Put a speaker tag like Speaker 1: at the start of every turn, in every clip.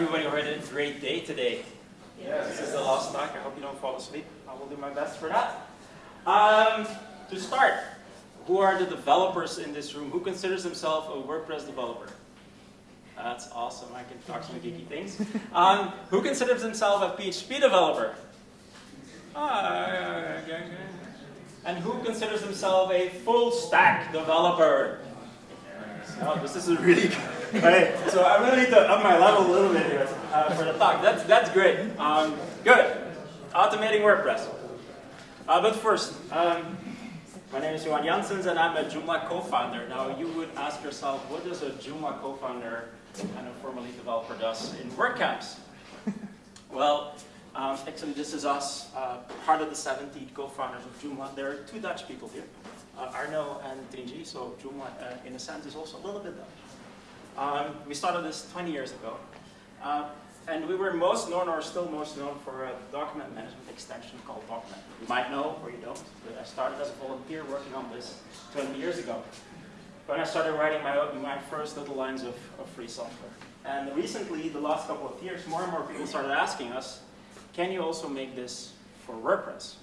Speaker 1: everybody who had a great day today. Yes. This is the last talk. I hope you don't fall asleep. I will do my best for that. Um, to start, who are the developers in this room? Who considers himself a WordPress developer? That's awesome. I can talk some geeky things. Um, who considers himself a PHP developer? Ah, and who considers himself a full stack developer? Oh, this is really good. So I really need to up my level a little bit here uh, for the talk. That's, that's great. Um, good. Automating WordPress. Uh, but first, um, my name is Johan Janssens and I'm a Joomla co-founder. Now you would ask yourself, what does a Joomla co-founder and a formerly developer does in WordCamps? well, um, actually this is us, uh, part of the 70 co-founders of Joomla. There are two Dutch people here uh, Arno and Tingy, so Joomla uh, in a sense is also a little bit Dutch. Um, we started this 20 years ago. Uh, and we were most known, or still most known, for a document management extension called DOCman. You might know, or you don't, but I started as a volunteer working on this 20 years ago. When I started writing my, my first little lines of, of free software. And recently, the last couple of years, more and more people started asking us, can you also make this for WordPress?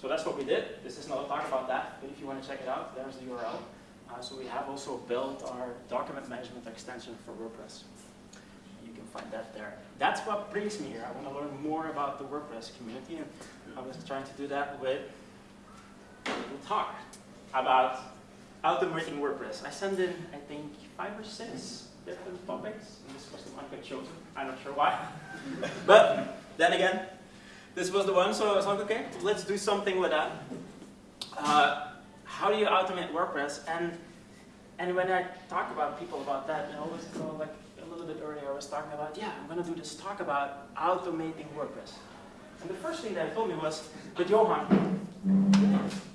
Speaker 1: So that's what we did. This is not a talk about that, but if you want to check it out, there's the URL. Uh, so we have also built our document management extension for WordPress. You can find that there. That's what brings me here. I want to learn more about the WordPress community, and I was trying to do that with a little talk about automating WordPress. I sent in, I think, five or six different topics, and this was the one I got chosen. I'm not sure why. but then again, this was the one, so I was like, okay, let's do something with that. Uh, how do you automate WordPress? And and when I talk about people about that, I always go like a little bit earlier, I was talking about, yeah, I'm going to do this talk about automating WordPress. And the first thing that told me was, but Johan,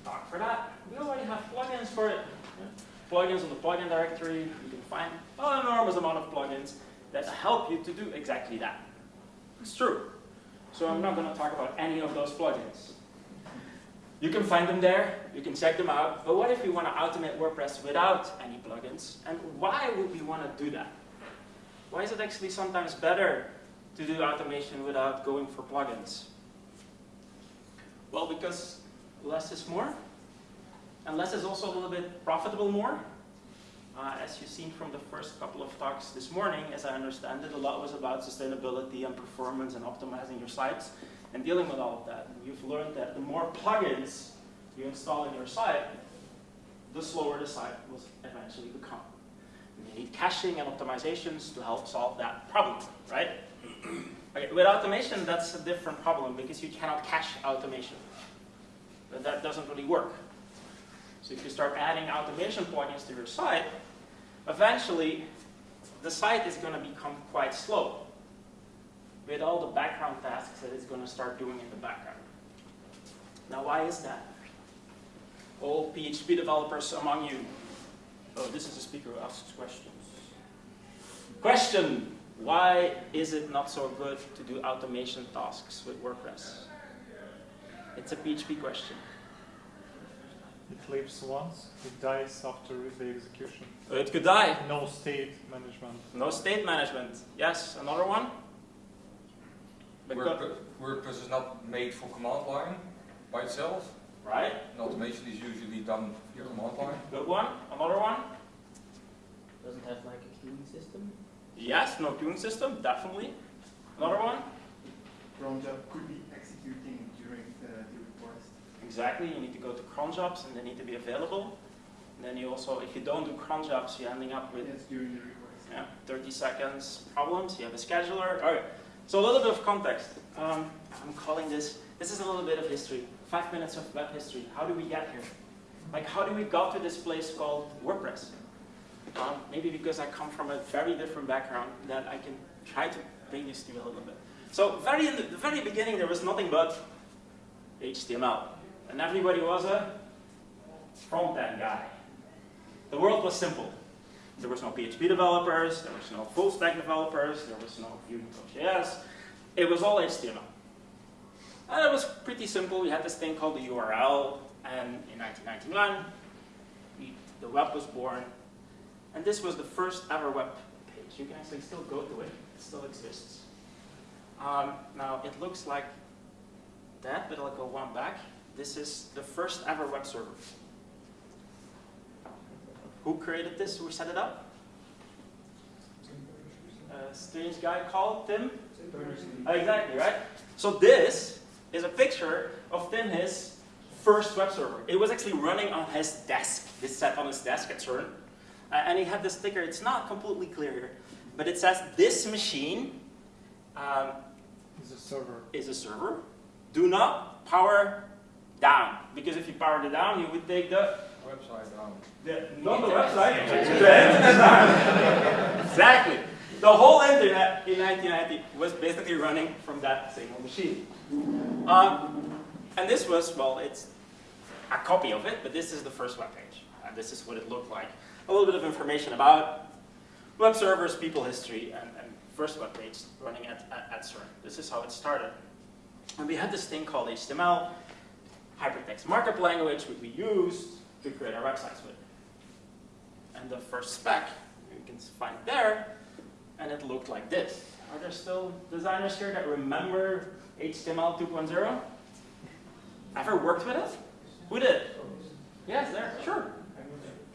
Speaker 1: talk for that. We already have plugins for it. Yeah? Plugins on the plugin directory, you can find an enormous amount of plugins that help you to do exactly that. It's true. So I'm not going to talk about any of those plugins. You can find them there, you can check them out, but what if you want to automate WordPress without any plugins? And why would we want to do that? Why is it actually sometimes better to do automation without going for plugins? Well, because less is more, and less is also a little bit profitable more. Uh, as you've seen from the first couple of talks this morning, as I understand it, a lot was about sustainability and performance and optimizing your sites and dealing with all of that. And you've learned that the more plugins you install in your site, the slower the site will eventually become. You need caching and optimizations to help solve that problem, right? okay, with automation, that's a different problem because you cannot cache automation. But that doesn't really work. So if you start adding automation plugins to your site, eventually the site is going to become quite slow with all the background tasks that it's going to start doing in the background. Now why is that? All PHP developers among you. Oh, this is a speaker who asks questions. Question, why is it not so good to do automation tasks with WordPress? It's a PHP question.
Speaker 2: It lives once, it dies after the execution.
Speaker 1: It could die.
Speaker 2: No state management.
Speaker 1: No state management. Yes, another one?
Speaker 3: WordPress, WordPress is not made for command line by itself.
Speaker 1: Right.
Speaker 3: And automation is usually done via command line.
Speaker 1: Good one. Another one?
Speaker 4: Doesn't have like a queuing system?
Speaker 1: Yes, no queuing system, definitely. Another one?
Speaker 5: Cron job could be executing during the, the request.
Speaker 1: Exactly, you need to go to cron jobs and they need to be available. And then you also, if you don't do cron jobs, you're ending up with
Speaker 5: Yes, during the request.
Speaker 1: yeah, 30 seconds problems. You have a scheduler. All right. So a little bit of context. Um, I'm calling this, this is a little bit of history. Five minutes of web history. How do we get here? Like, how do we got to this place called WordPress? Um, maybe because I come from a very different background that I can try to bring this to you a little bit. So very in the, the very beginning, there was nothing but HTML. And everybody was a front-end guy. The world was simple. There was no PHP developers, there was no full stack developers, there was no Vue.js. It was all HTML. And it was pretty simple. We had this thing called the URL, and in 1999, we, the web was born. And this was the first ever web page. You can actually still go to it. It still exists. Um, now, it looks like that, but I'll go one back. This is the first ever web server. Who created this? Who set it up? A strange guy called Tim? Exactly, right? So this is a picture of Tim, his first web server. It was actually running on his desk. This sat on his desk at CERN. Uh, and he had this sticker, it's not completely clear here, but it says this machine um,
Speaker 2: It's a server.
Speaker 1: is a server. Do not power down, because if you powered it down, you would take the,
Speaker 3: Website down.
Speaker 1: the not the website, the internet exactly. The whole internet in 1990 was basically running from that single machine. Um, and this was, well, it's a copy of it, but this is the first web page. And this is what it looked like. A little bit of information about web servers, people history, and, and first web page running at, at, at CERN. This is how it started. And we had this thing called HTML, hypertext markup language, which we used to create our websites with. And the first spec, you can find there, and it looked like this. Are there still designers here that remember HTML 2.0? Ever worked with it? Who did? Yes, there, sure.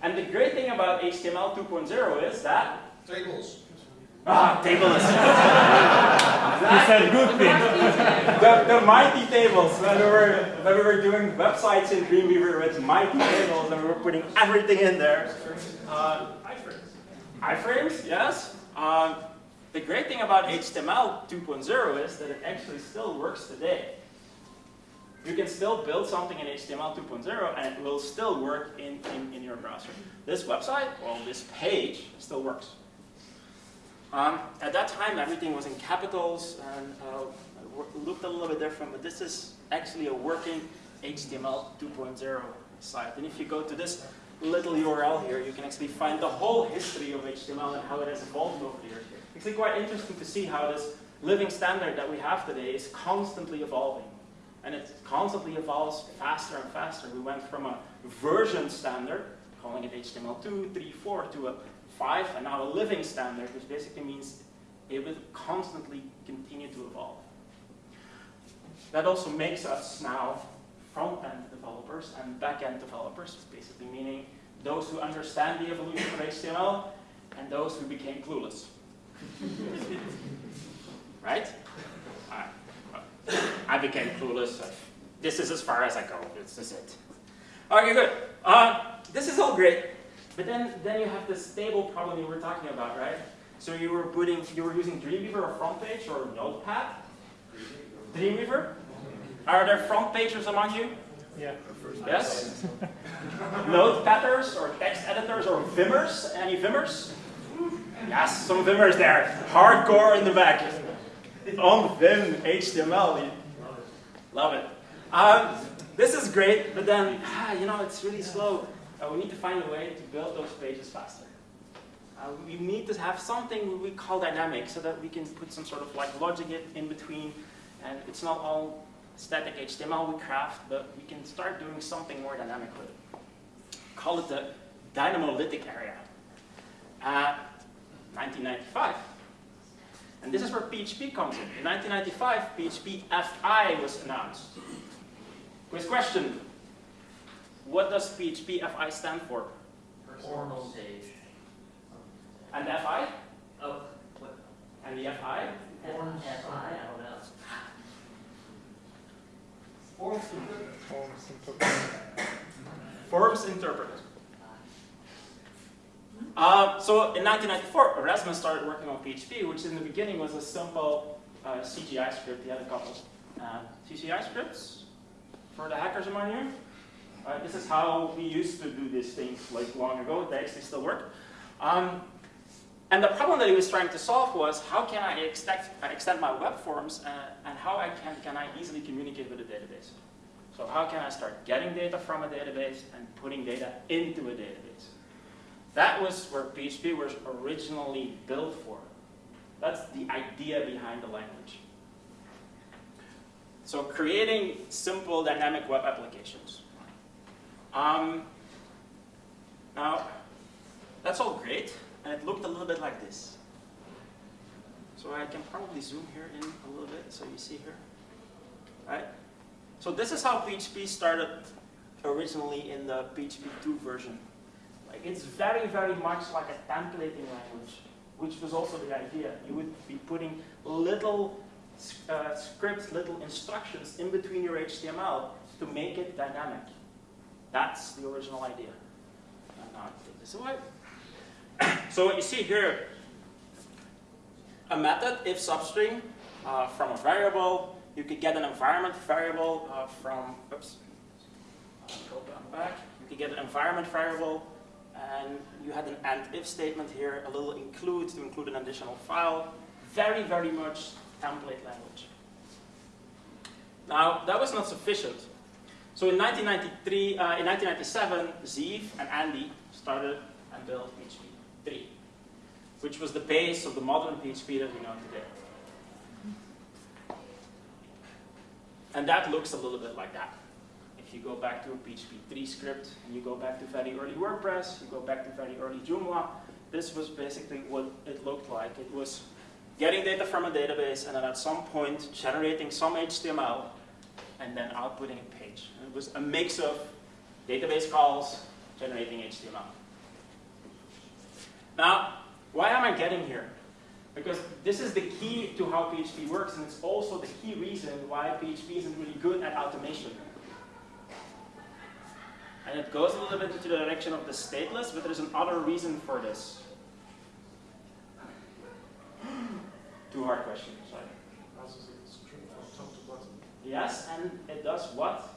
Speaker 1: And the great thing about HTML 2.0 is that
Speaker 3: Tables.
Speaker 1: Ah, tables.
Speaker 2: He said good thing.
Speaker 1: the, the mighty tables. When we, were, when we were doing websites in Dreamweaver with mighty tables and we were putting everything in there. Uh, iframes, yes. Um, the great thing about HTML 2.0 is that it actually still works today. You can still build something in HTML 2.0 and it will still work in, in, in your browser. This website, well, this page still works. Um, at that time, everything was in capitals and uh, looked a little bit different, but this is actually a working HTML 2.0 site. And if you go to this little URL here, you can actually find the whole history of HTML and how it has evolved over the years. It's actually quite interesting to see how this living standard that we have today is constantly evolving. And it constantly evolves faster and faster. We went from a version standard, calling it HTML2, 3, 4, to a 5, and now a living standard, which basically means it will constantly continue to evolve. That also makes us now front-end developers and back-end developers, basically meaning those who understand the evolution of HTML and those who became clueless. right? Well, I became clueless. This is as far as I go. This is it. Okay, good. Uh, this is all great. But then, then you have this stable problem you were talking about, right? So you were putting, you were using Dreamweaver or front page or Notepad? Dreamweaver? Are there front pagers among you?
Speaker 2: Yeah.
Speaker 1: Yes? Notepadders or text editors or Vimmers? Any Vimmers? Yes, some Vimmers there. Hardcore in the back. On Vim HTML. Love it. Um, this is great, but then, ah, you know, it's really slow. Uh, we need to find a way to build those pages faster. Uh, we need to have something we call dynamic so that we can put some sort of like logic in between and it's not all static HTML we craft, but we can start doing something more dynamic with it. Call it the dynamolytic area. Uh, 1995. And this is where PHP comes in. In 1995, PHP FI was announced. Quiz question. What does PHP FI stand for?
Speaker 4: Personal stage.
Speaker 1: And the FI?
Speaker 4: Oh, what?
Speaker 1: And the FI?
Speaker 4: Forms. FI, I don't know.
Speaker 2: Forms interpreted.
Speaker 1: Forms interpreter. Uh, so in 1994, Rasmus started working on PHP, which in the beginning was a simple uh, CGI script. He had a couple uh, CGI scripts for the hackers among you. Uh, this is how we used to do these things like long ago. They actually still work. Um, and the problem that he was trying to solve was how can I extend, extend my web forms uh, and how I can, can I easily communicate with a database. So how can I start getting data from a database and putting data into a database? That was where PHP was originally built for. That's the idea behind the language. So creating simple dynamic web applications. Um, now, that's all great, and it looked a little bit like this. So I can probably zoom here in a little bit so you see here. Right? So this is how PHP started originally in the PHP 2 version. Like it's very, very much like a templating language, which was also the idea. You would be putting little uh, scripts, little instructions in between your HTML to make it dynamic. That's the original idea. And now I take this away. so what you see here, a method if substring uh, from a variable. You could get an environment variable uh, from, oops, go back. You could get an environment variable and you had an AND if statement here, a little include to include an additional file. Very, very much template language. Now, that was not sufficient. So in 1993, uh, in 1997, Zeev and Andi started and built PHP 3, which was the base of the modern PHP that we know today. And that looks a little bit like that. If you go back to a PHP 3 script, and you go back to very early WordPress, you go back to very early Joomla, this was basically what it looked like. It was getting data from a database, and then at some point generating some HTML, and then outputting a page. It was a mix of database calls, generating HTML. Now, why am I getting here? Because this is the key to how PHP works, and it's also the key reason why PHP isn't really good at automation. And it goes a little bit into the direction of the stateless, but there's another reason for this. Too hard question, sorry.
Speaker 2: Passes a string from top to bottom.
Speaker 1: Yes, and it does what?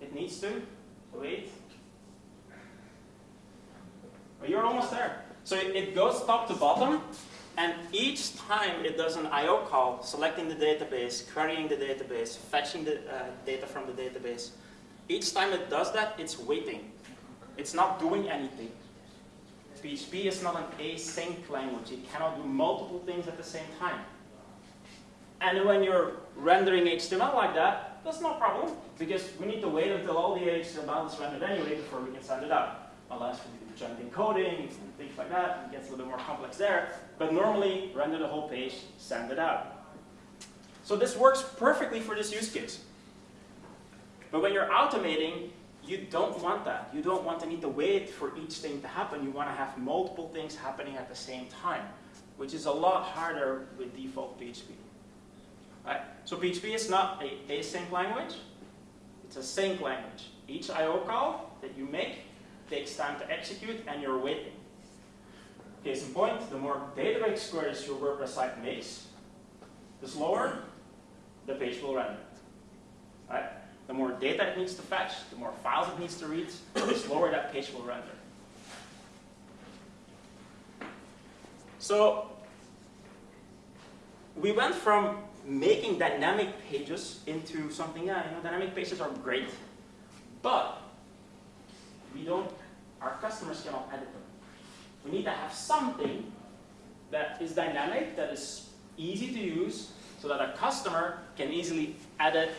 Speaker 1: It needs to? Wait. Well, you're almost there. So it, goes top to bottom, and each time it does an I.O. call, selecting the database, querying the database, fetching the uh, data from the database, each time it does that, it's waiting. It's not doing anything. PHP is not an async language. It cannot do multiple things at the same time. And when you're rendering HTML like that, that's no problem, because we need to wait until all the HTML is rendered anyway before we can send it out. Unless we do chunked encoding and things like that, it gets a little bit more complex there. But normally, render the whole page, send it out. So this works perfectly for this use case. But when you're automating, you don't want that. You don't want to need to wait for each thing to happen. You want to have multiple things happening at the same time, which is a lot harder with default PHP. So PHP is not a async language. It's a sync language. Each I.O. call that you make takes time to execute, and you're waiting. Case in point, the more database queries your WordPress site makes, the slower the page will render. Right? The more data it needs to fetch, the more files it needs to read, the slower that page will render. So we went from making dynamic pages into something, yeah, you know, dynamic pages are great, but we don't, our customers cannot edit them. We need to have something that is dynamic, that is easy to use, so that a customer can easily edit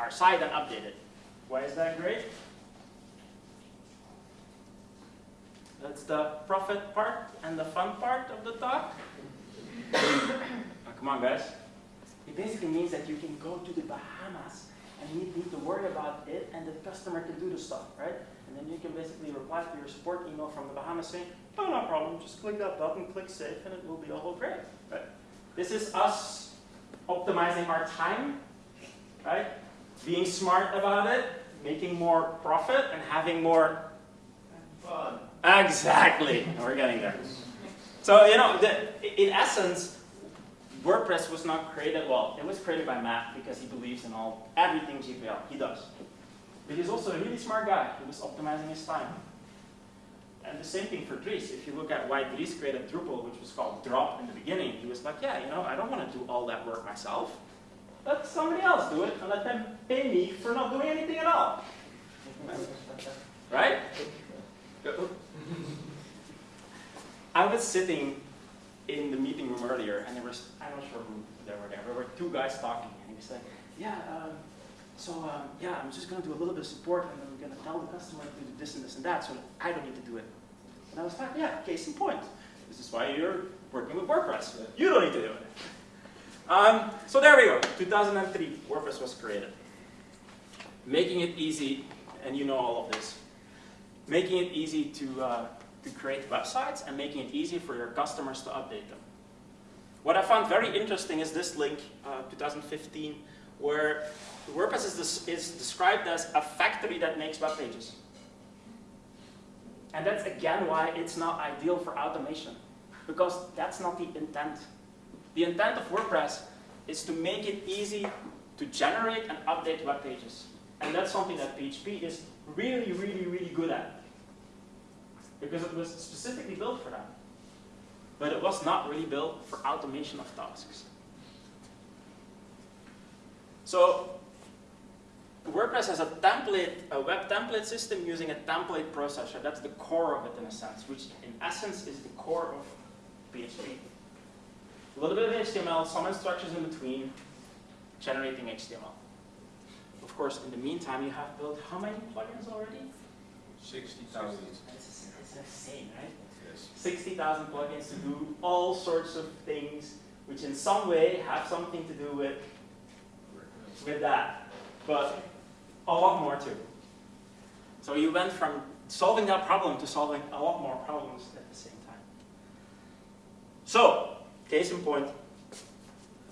Speaker 1: our site and update it. Why is that great? That's the profit part and the fun part of the talk. oh, come on, guys. It basically means that you can go to the Bahamas and you need to worry about it and the customer can do the stuff, right? And then you can basically reply to your support email from the Bahamas saying, oh, no problem, just click that button, click save, and it will be all great, right? This is us optimizing our time, right? Being smart about it, making more profit, and having more
Speaker 5: Fun.
Speaker 1: Exactly. We're getting there. So, you know, the, in essence, WordPress was not created, well, it was created by Matt because he believes in all, everything GPL. He does. But he's also a really smart guy. He was optimizing his time. And the same thing for Dries. If you look at why Dries created Drupal, which was called Drop in the beginning, he was like, yeah, you know, I don't want to do all that work myself. Let somebody else do it and let them pay me for not doing anything at all. right? I was sitting in the meeting room earlier, and there was, I'm not sure who they were there, there were two guys talking, and he was like, yeah, um, so um, yeah, I'm just going to do a little bit of support, and then I'm going to tell the customer to do this and this and that, so I don't need to do it. And I was like, yeah, case in point. This is why you're working with WordPress. You don't need to do it. Um, so there we go. 2003, WordPress was created. Making it easy, and you know all of this. Making it easy to, uh, to create websites and making it easy for your customers to update them. What I found very interesting is this link, uh, 2015, where WordPress is, is described as a factory that makes web pages. And that's again why it's not ideal for automation, because that's not the intent. The intent of WordPress is to make it easy to generate and update web pages. And that's something that PHP is really, really, really good at. Because it was specifically built for that. But it was not really built for automation of tasks. So WordPress has a template, a web template system using a template processor. That's the core of it in a sense, which in essence is the core of PHP. A little bit of HTML, some instructions in between, generating HTML. Of course, in the meantime, you have built how many plugins already?
Speaker 3: 60,000.
Speaker 1: It's, it's insane, right?
Speaker 3: Yes.
Speaker 1: 60,000 plugins to do all sorts of things, which in some way have something to do with, with that. But a lot more too. So you went from solving that problem to solving a lot more problems at the same time. So, case in point,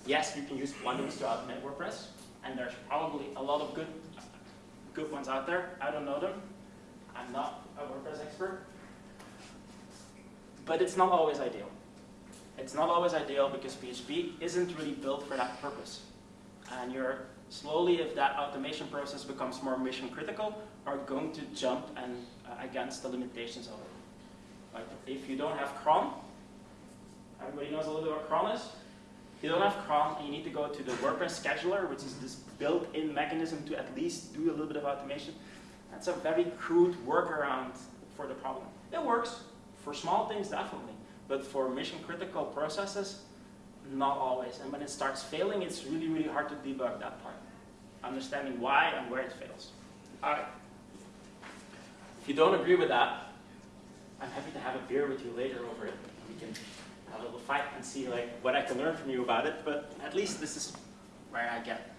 Speaker 1: yes, you can use plugins to automate WordPress, and there's probably a lot of good, good ones out there. I don't know them. I'm not a WordPress expert. But it's not always ideal. It's not always ideal because PHP isn't really built for that purpose. And you're slowly, if that automation process becomes more mission critical, are going to jump and uh, against the limitations of it. Like if you don't have cron, everybody knows a little bit what cron is? If you don't have cron, you need to go to the WordPress scheduler, which is this built-in mechanism to at least do a little bit of automation. That's a very crude workaround for the problem. It works for small things, definitely, but for mission critical processes, not always. And when it starts failing, it's really, really hard to debug that part. Understanding why and where it fails. All right. If you don't agree with that, I'm happy to have a beer with you later over it. We can have a little fight and see like what I can learn from you about it, but at least this is where I get.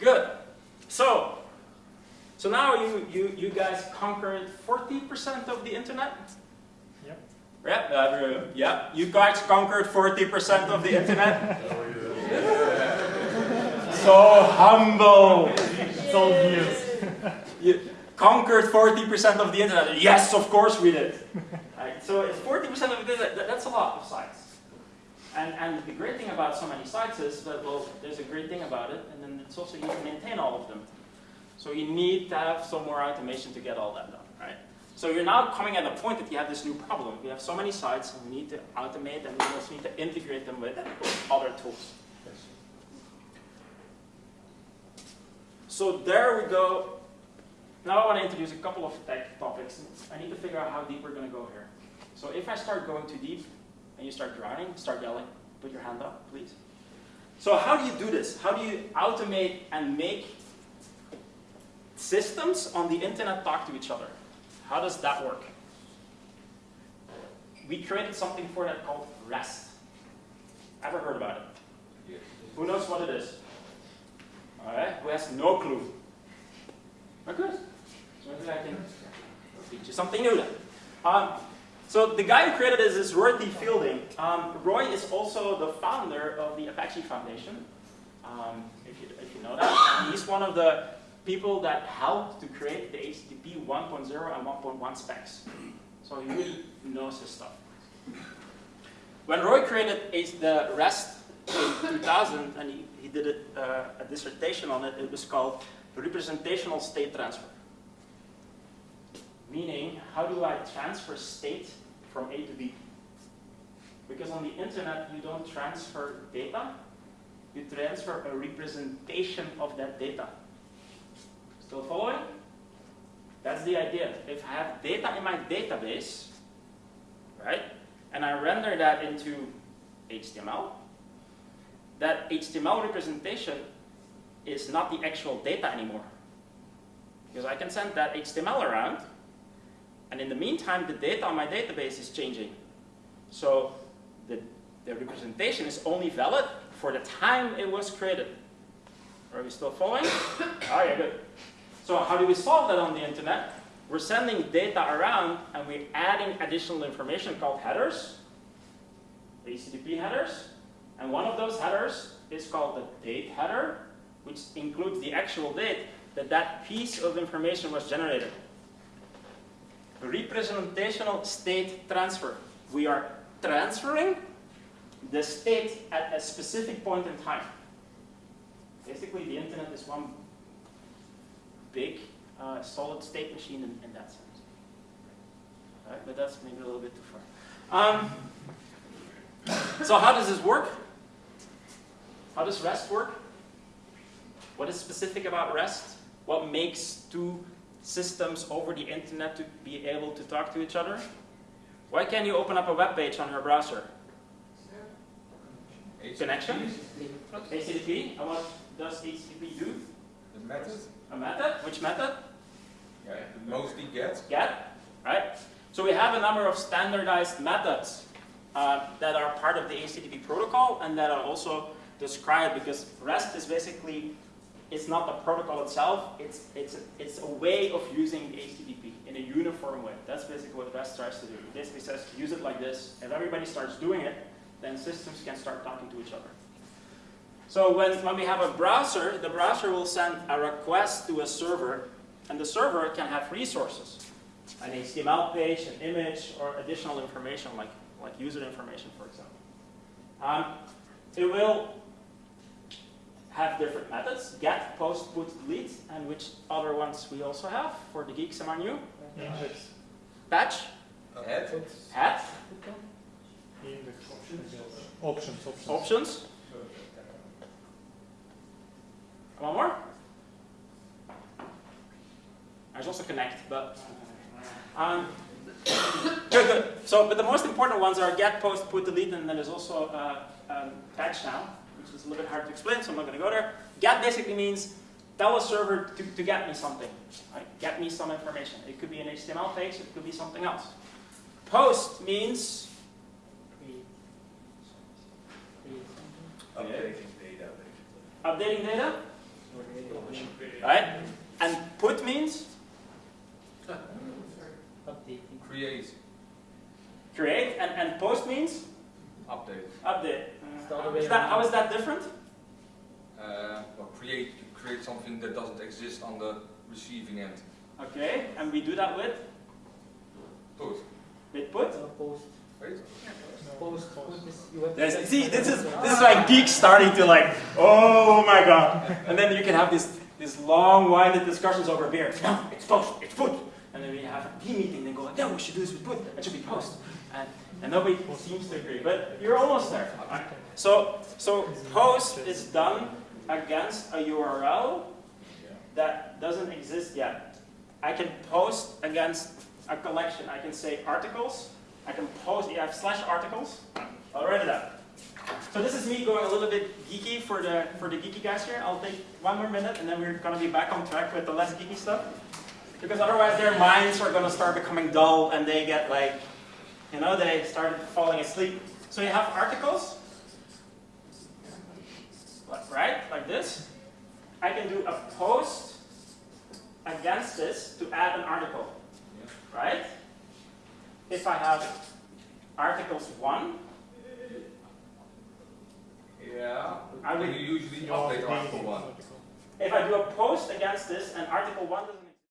Speaker 1: Good. So, so now you, you, you guys conquered 40% of the internet?
Speaker 2: Yep.
Speaker 1: Yep, uh, yeah, you guys conquered 40% of the internet. so humble.
Speaker 2: It's all news.
Speaker 1: You conquered 40% of the internet. Yes, of course we did. Right, so it's 40% of the internet, that's a lot of sites. And, and the great thing about so many sites is that, well, there's a great thing about it, and then it's also you can maintain all of them. So you need to have some more automation to get all that done, right? So you're now coming at a point that you have this new problem. We have so many sites, and we need to automate, and we also need to integrate them with other tools. So there we go. Now I want to introduce a couple of tech topics. I need to figure out how deep we're going to go here. So if I start going too deep, and you start drowning, start yelling. Put your hand up, please. So how do you do this? How do you automate and make systems on the internet talk to each other? How does that work? We created something for that called REST. Ever heard about it?
Speaker 3: Yes.
Speaker 1: Who knows what it is? Alright, who has no clue? Very good. Maybe I can teach you something new then. Um, so the guy who created this is Roy T. Fielding. Um, Roy is also the founder of the Apache Foundation, um, if, you, if you know that. He's one of the people that helped to create the HTTP 1.0 and 1.1 specs. So he really knows his stuff. When Roy created the REST in 2000, and he, he did it, uh, a dissertation on it, it was called representational state transfer. Meaning, how do I transfer state from A to B? Because on the internet, you don't transfer data, you transfer a representation of that data. Still following? That's the idea. If I have data in my database, right, and I render that into HTML, that HTML representation is not the actual data anymore. Because I can send that HTML around, and in the meantime, the data on my database is changing. So the, the representation is only valid for the time it was created. Are we still following? oh yeah, good. So how do we solve that on the internet? We're sending data around and we're adding additional information called headers, HTTP headers. And one of those headers is called the date header, which includes the actual date that that piece of information was generated. Representational state transfer. We are transferring the state at a specific point in time. Basically, the internet is one big uh, solid state machine in, in that sense. Right, but that's maybe a little bit too far. Um, so how does this work? How does REST work? What is specific about REST? What makes two systems over the internet to be able to talk to each other? Why can't you open up a web page on your browser? Connection? HTTP. And what does HTTP do?
Speaker 3: The method?
Speaker 1: A method? Which method?
Speaker 3: Yeah, mostly get.
Speaker 1: Get, right? So we have a number of standardized methods uh, that are part of the HTTP protocol and that are also described because REST is basically, it's not the protocol itself, it's, it's, it's a way of using HTTP in a uniform way. That's basically what REST tries to do. It basically says, use it like this. If everybody starts doing it, then systems can start talking to each other. So when, when we have a browser, the browser will send a request to a server, and the server can have resources. An HTML page, an image, or additional information like, like user information, for example. Um, it will have different methods, get, post, put, delete, and which other ones we also have for the geeks among you.
Speaker 2: Index.
Speaker 1: Patch,
Speaker 3: Head.
Speaker 1: hat,
Speaker 2: Index. I. Options. Options.
Speaker 1: options. One more? There's also connect, but um, good, good. So, but the most important ones are get, post, put, delete, and then there's also uh, um, patch now, which is a little bit hard to explain, so I'm not going to go there. Get basically means tell a server to, to get me something, right? get me some information. It could be an HTML page, it could be something else. Post means
Speaker 6: Updating data,
Speaker 1: updating data, right? And put means
Speaker 3: Create.
Speaker 1: create, and, and post means
Speaker 3: Update.
Speaker 1: update.
Speaker 4: It's the other
Speaker 1: How
Speaker 4: way
Speaker 1: is that, how
Speaker 4: around.
Speaker 1: is that different?
Speaker 3: Uh, well, create. You create something that doesn't exist on the receiving end.
Speaker 1: Okay, and we do that with
Speaker 3: Put.
Speaker 1: with put.
Speaker 4: Post,
Speaker 3: Wait.
Speaker 4: post, put this, you have to
Speaker 1: There's, see, this is this is like geeks starting to like, oh my god, and then you can have this this long-winded discussions over beer. No, it's post, it's put, and then we have a team meeting. They go, like, no, we should do this with put. It should be post, and and nobody seems to agree, but you're almost there. So so post is done against a URL that doesn't exist yet. I can post against a collection. I can say articles. I can post, you have slash articles. Already done. So this is me going a little bit geeky for the for the geeky guys here. I'll take one more minute and then we're gonna be back on track with the less geeky stuff. Because otherwise their minds are gonna start becoming dull and they get like, you know, they start falling asleep. So you have articles, right, like this. I can do a post against this to add an article, right? If I have articles one,
Speaker 3: Yeah.
Speaker 1: I would-
Speaker 3: usually oh,
Speaker 2: You
Speaker 3: update article one.
Speaker 1: if I do a post against this and article one doesn't